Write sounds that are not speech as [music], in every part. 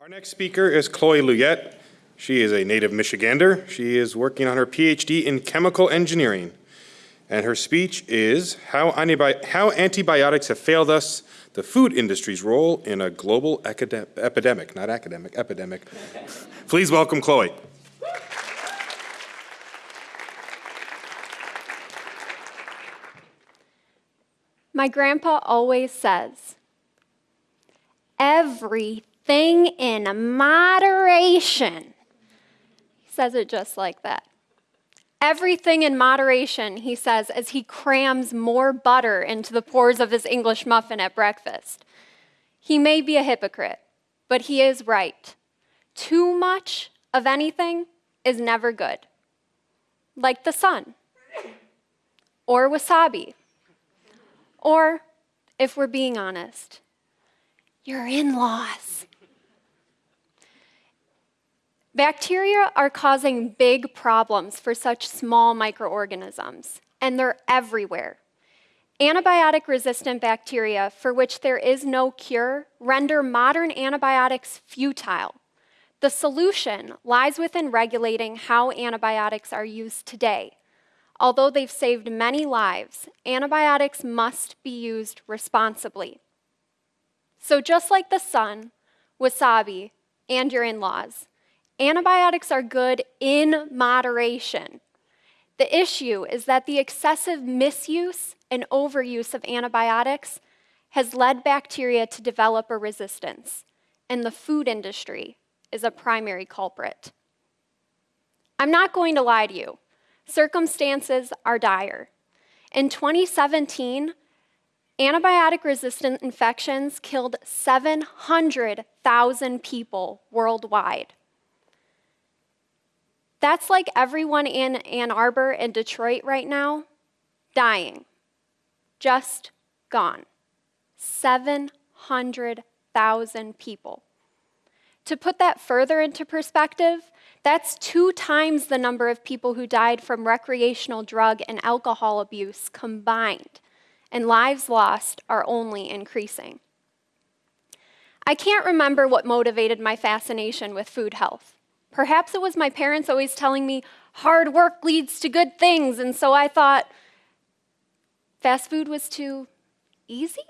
Our next speaker is Chloe Luyette. She is a native Michigander. She is working on her PhD in chemical engineering. And her speech is how, Antibi how Antibiotics Have Failed Us, the Food Industry's Role in a Global Epidemic, not academic, epidemic. [laughs] Please welcome Chloe. My grandpa always says, everything in moderation. He says it just like that. Everything in moderation, he says, as he crams more butter into the pores of his English muffin at breakfast. He may be a hypocrite, but he is right. Too much of anything is never good. Like the sun, or wasabi, or, if we're being honest, your in laws. Bacteria are causing big problems for such small microorganisms, and they're everywhere. Antibiotic resistant bacteria, for which there is no cure, render modern antibiotics futile. The solution lies within regulating how antibiotics are used today Although they've saved many lives, antibiotics must be used responsibly. So just like the sun, wasabi, and your in-laws, antibiotics are good in moderation. The issue is that the excessive misuse and overuse of antibiotics has led bacteria to develop a resistance, and the food industry is a primary culprit. I'm not going to lie to you circumstances are dire. In 2017, antibiotic resistant infections killed 700,000 people worldwide. That's like everyone in Ann Arbor and Detroit right now dying, just gone. 700,000 people. To put that further into perspective, that's two times the number of people who died from recreational drug and alcohol abuse combined, and lives lost are only increasing. I can't remember what motivated my fascination with food health. Perhaps it was my parents always telling me hard work leads to good things, and so I thought fast food was too easy?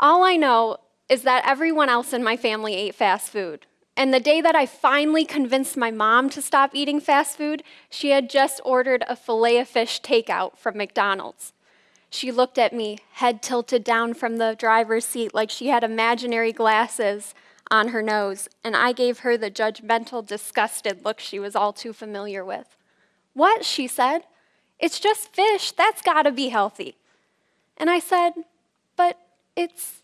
All I know is that everyone else in my family ate fast food. And the day that I finally convinced my mom to stop eating fast food, she had just ordered a filet of fish takeout from McDonald's. She looked at me, head tilted down from the driver's seat like she had imaginary glasses on her nose, and I gave her the judgmental, disgusted look she was all too familiar with. What? she said. It's just fish. That's gotta be healthy. And I said, But it's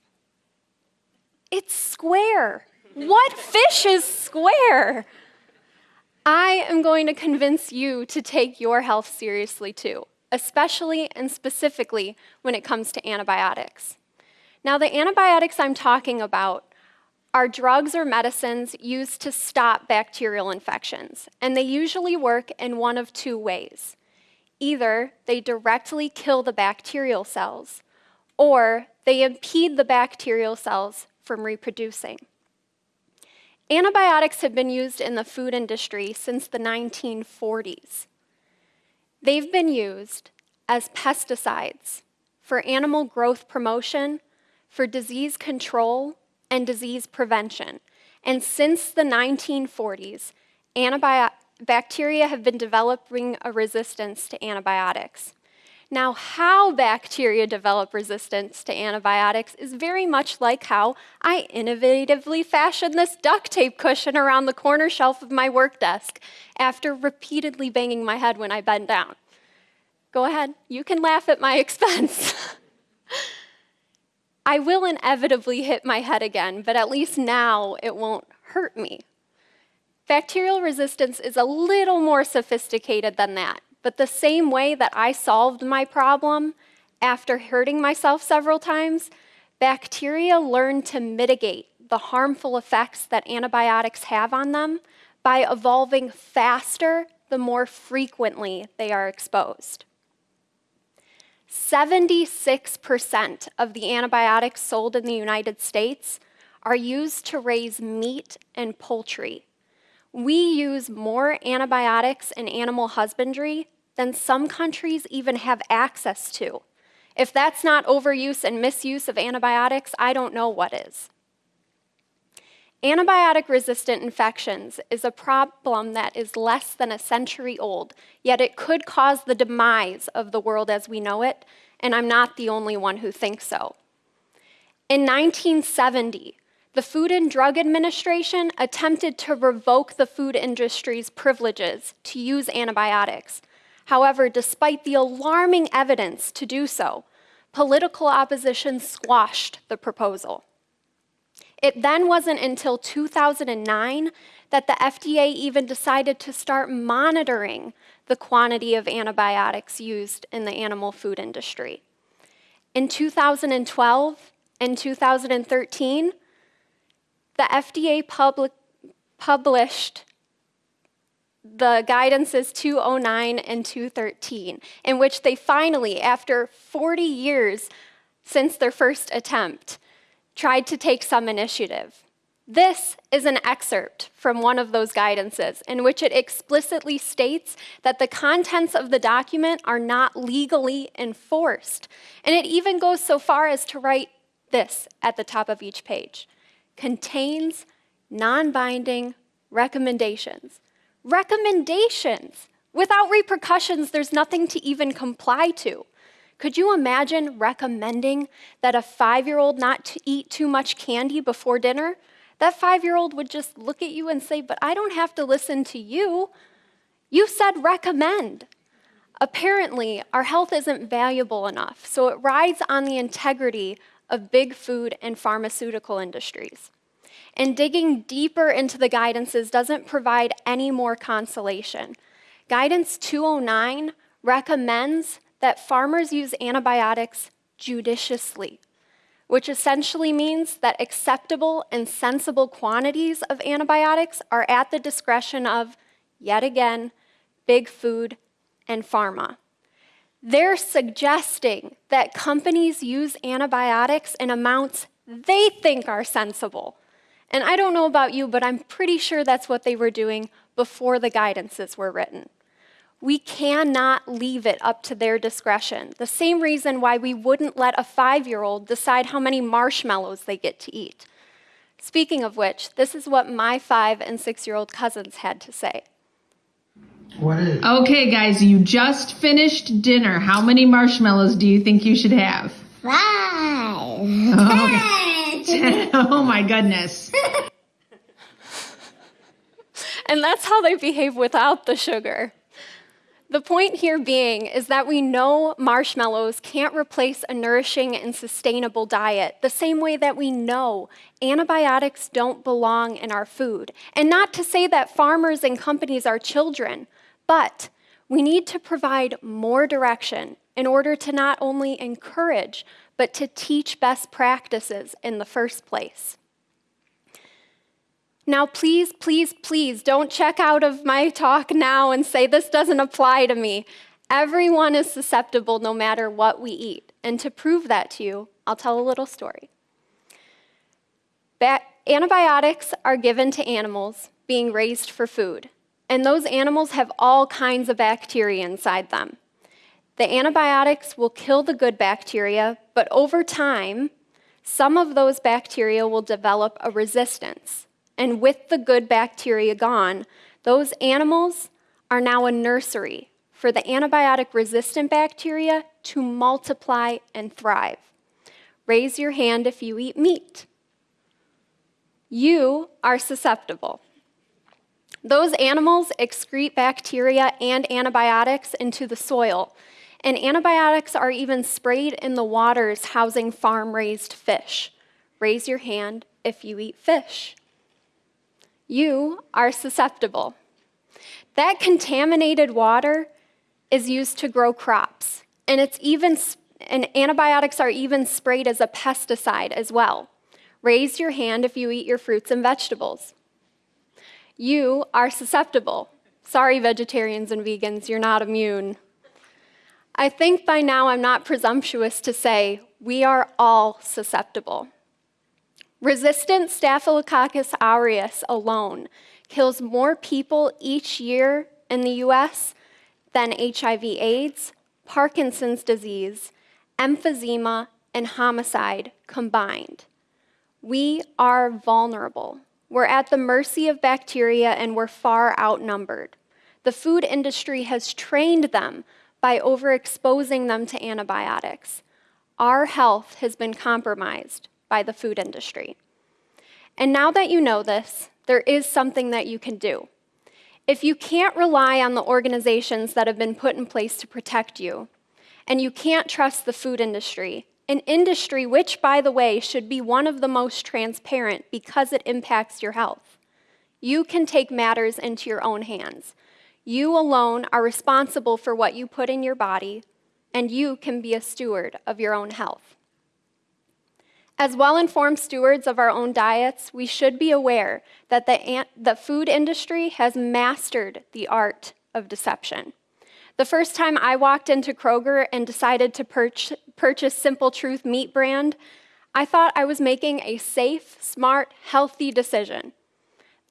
it's square. what fish is square? I am going to convince you to take your health seriously too, especially and specifically when it comes to antibiotics. Now, the antibiotics I'm talking about are drugs or medicines used to stop bacterial infections, and they usually work in one of two ways. Either they directly kill the bacterial cells, or they impede the bacterial cells from reproducing. Antibiotics have been used in the food industry since the 1940s. They've been used as pesticides for animal growth promotion, for disease control, and disease prevention. And since the 1940s, bacteria have been developing a resistance to antibiotics. Now, how bacteria develop resistance to antibiotics is very much like how I innovatively fashioned this duct tape cushion around the corner shelf of my work desk after repeatedly banging my head when I bent down. Go ahead, you can laugh at my [laughs] expense. I will inevitably hit my head again, but at least now it won't hurt me. Bacterial resistance is a little more sophisticated than that. But the same way that I solved my problem after hurting myself several times, bacteria learn to mitigate the harmful effects that antibiotics have on them by evolving faster the more frequently they are exposed. 76% of the antibiotics sold in the United States are used to raise meat and poultry. We use more antibiotics in animal husbandry than some countries even have access to. If that's not overuse and misuse of antibiotics, I don't know what is. Antibiotic resistant infections is a problem that is less than a century old, yet it could cause the demise of the world as we know it, and I'm not the only one who thinks so. In 1970, the Food and Drug Administration attempted to revoke the food industry's privileges to use antibiotics. However, despite the alarming evidence to do so, political opposition squashed the proposal. It then wasn't until 2009 that the FDA even decided to start monitoring the quantity of antibiotics used in the animal food industry. In 2012 and 2013, the FDA published the guidances 209 and 213, in which they finally, after 40 years since their first attempt, tried to take some initiative. This is an excerpt from one of those guidances in which it explicitly states that the contents of the document are not legally enforced. And it even goes so far as to write this at the top of each page contains non binding recommendations. Recommendations! Without repercussions, there's nothing to even comply to. Could you imagine recommending that a five year old not to eat too much candy before dinner? That five year old would just look at you and say, But I don't have to listen to you. You said recommend. Apparently, our health isn't valuable enough, so it rides on the integrity of big food and pharmaceutical industries. And digging deeper into the guidances doesn't provide any more consolation. Guidance 209 recommends that farmers use antibiotics judiciously, which essentially means that acceptable and sensible quantities of antibiotics are at the discretion of, yet again, big food and pharma. They're suggesting that companies use antibiotics in amounts they think are sensible. And I don't know about you, but I'm pretty sure that's what they were doing before the guidances were written. We cannot leave it up to their discretion. The same reason why we wouldn't let a five year old decide how many marshmallows they get to eat. Speaking of which, this is what my five and six year old cousins had to say. What is? Okay, guys, you just finished dinner. How many marshmallows do you think you should have? Five. Oh, Ten. [laughs] [laughs] oh my goodness. [laughs] And that's how they behave without the sugar. The point here being is that we know marshmallows can't replace a nourishing and sustainable diet, the same way that we know antibiotics don't belong in our food. And not to say that farmers and companies are children, but we need to provide more direction in order to not only encourage, but to teach best practices in the first place. Now, please, please, please don't check out of my talk now and say this doesn't apply to me. Everyone is susceptible no matter what we eat. And to prove that to you, I'll tell a little story. Ba- antibiotics are given to animals being raised for food, and those animals have all kinds of bacteria inside them. The antibiotics will kill the good bacteria, but over time, some of those bacteria will develop a resistance and with the good bacteria gone, those animals are now a nursery for the antibiotic resistant bacteria to multiply and thrive. Raise your hand if you eat meat. You are susceptible. Those animals excrete bacteria and antibiotics into the soil, and antibiotics are even sprayed in the waters housing farm raised fish. Raise your hand if you eat fish you are susceptible. That contaminated water is used to grow crops, and it's even and antibiotics are even sprayed as a pesticide as well. Raise your hand if you eat your fruits and vegetables. You are susceptible. Sorry, vegetarians and vegans, you're not immune. I think by now I'm not presumptuous to say we are all susceptible. Resistant Staphylococcus aureus alone kills more people each year in the US than HIV/AIDS, Parkinson's disease, emphysema, and homicide combined. We are vulnerable. We're at the mercy of bacteria and we're far outnumbered. The food industry has trained them by overexposing them to antibiotics. Our health has been compromised by the food industry. And now that you know this, there is something that you can do. If you can't rely on the organizations that have been put in place to protect you, and you can't trust the food industry, an industry which, by the way, should be one of the most transparent because it impacts your health, you can take matters into your own hands. You alone are responsible for what you put in your body, and you can be a steward of your own health. As well informed stewards of our own diets, we should be aware that the, the food industry has mastered the art of deception. The first time I walked into Kroger and decided to purch- purchase Simple Truth meat brand, I thought I was making a safe, smart, healthy decision.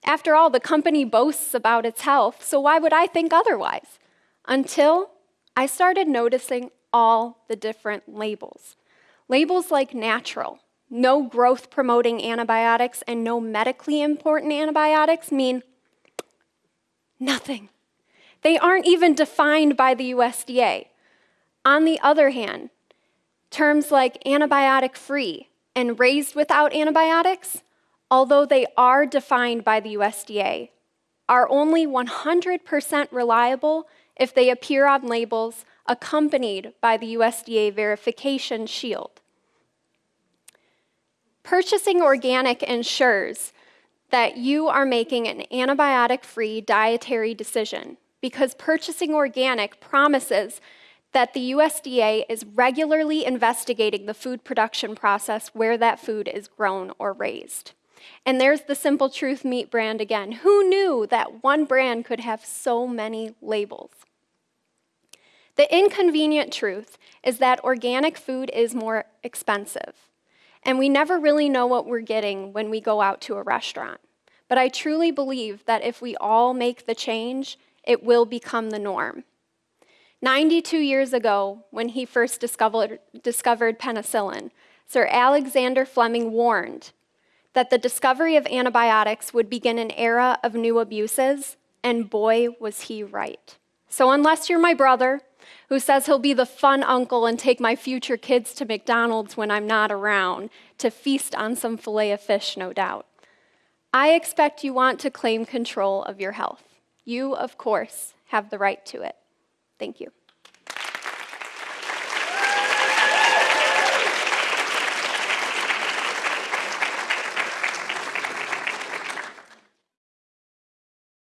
After all, the company boasts about its health, so why would I think otherwise? Until I started noticing all the different labels. Labels like natural, no growth promoting antibiotics, and no medically important antibiotics mean nothing. They aren't even defined by the USDA. On the other hand, terms like antibiotic free and raised without antibiotics, although they are defined by the USDA, are only 100% reliable if they appear on labels accompanied by the USDA verification shield. Purchasing organic ensures that you are making an antibiotic free dietary decision because purchasing organic promises that the USDA is regularly investigating the food production process where that food is grown or raised. And there's the Simple Truth meat brand again. Who knew that one brand could have so many labels? The inconvenient truth is that organic food is more expensive, and we never really know what we're getting when we go out to a restaurant. But I truly believe that if we all make the change, it will become the norm. 92 years ago, when he first discovered, discovered penicillin, Sir Alexander Fleming warned that the discovery of antibiotics would begin an era of new abuses, and boy, was he right. So, unless you're my brother, who says he'll be the fun uncle and take my future kids to McDonald's when I'm not around to feast on some filet of fish, no doubt, I expect you want to claim control of your health. You, of course, have the right to it. Thank you.